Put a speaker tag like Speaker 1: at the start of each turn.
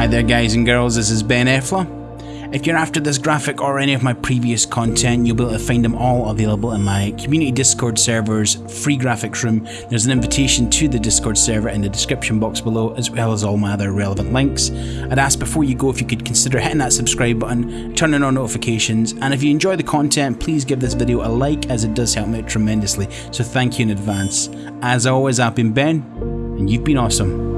Speaker 1: Hi there guys and girls, this is Ben Effler. If you're after this graphic or any of my previous content, you'll be able to find them all available in my community Discord server's free graphics room. There's an invitation to the Discord server in the description box below, as well as all my other relevant links. I'd ask before you go if you could consider hitting that subscribe button, turning on notifications, and if you enjoy the content, please give this video a like as it does help me tremendously. So thank you in advance. As always, I've been Ben, and you've been awesome.